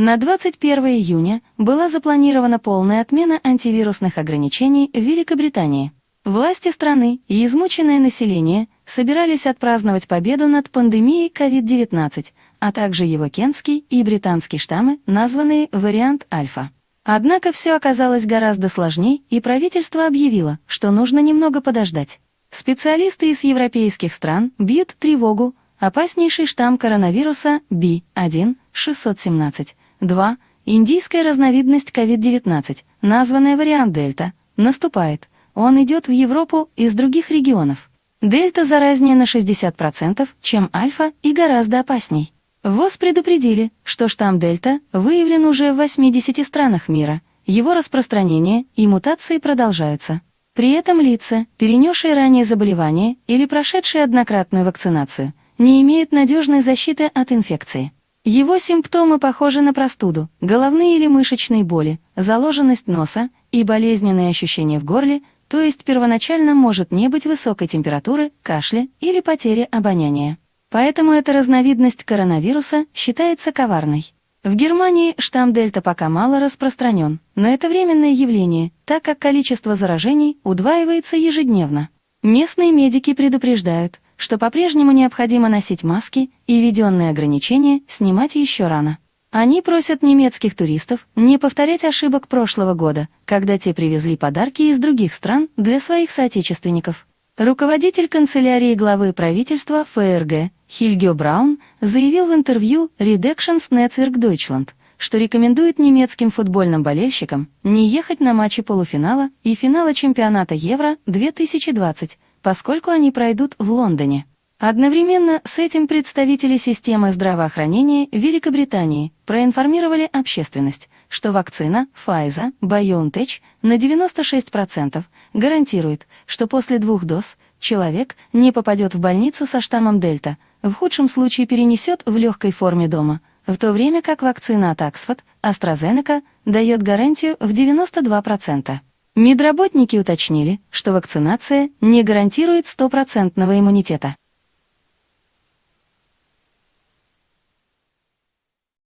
На 21 июня была запланирована полная отмена антивирусных ограничений в Великобритании. Власти страны и измученное население собирались отпраздновать победу над пандемией COVID-19, а также его кентский и британский штаммы, названные вариант альфа. Однако все оказалось гораздо сложнее, и правительство объявило, что нужно немного подождать. Специалисты из европейских стран бьют тревогу, опаснейший штамм коронавируса B1-617 2. Индийская разновидность COVID-19, названная вариант Дельта, наступает. Он идет в Европу из других регионов. Дельта заразнее на 60%, чем альфа и гораздо опасней. ВОЗ предупредили, что штамм Дельта выявлен уже в 80 странах мира. Его распространение и мутации продолжаются. При этом лица, перенесшие ранее заболевание или прошедшие однократную вакцинацию, не имеют надежной защиты от инфекции. Его симптомы похожи на простуду, головные или мышечные боли, заложенность носа и болезненные ощущения в горле, то есть первоначально может не быть высокой температуры, кашля или потери обоняния. Поэтому эта разновидность коронавируса считается коварной. В Германии штамм Дельта пока мало распространен, но это временное явление, так как количество заражений удваивается ежедневно. Местные медики предупреждают – что по-прежнему необходимо носить маски и введенные ограничения снимать еще рано. Они просят немецких туристов не повторять ошибок прошлого года, когда те привезли подарки из других стран для своих соотечественников. Руководитель канцелярии главы правительства ФРГ Хильгё Браун заявил в интервью Redactions Netzwerk Deutschland, что рекомендует немецким футбольным болельщикам не ехать на матчи полуфинала и финала чемпионата Евро 2020, поскольку они пройдут в Лондоне. Одновременно с этим представители системы здравоохранения Великобритании проинформировали общественность, что вакцина Pfizer BioNTech на 96% гарантирует, что после двух доз человек не попадет в больницу со штаммом Дельта, в худшем случае перенесет в легкой форме дома, в то время как вакцина от Oxford, AstraZeneca, дает гарантию в 92%. Медработники уточнили, что вакцинация не гарантирует стопроцентного иммунитета.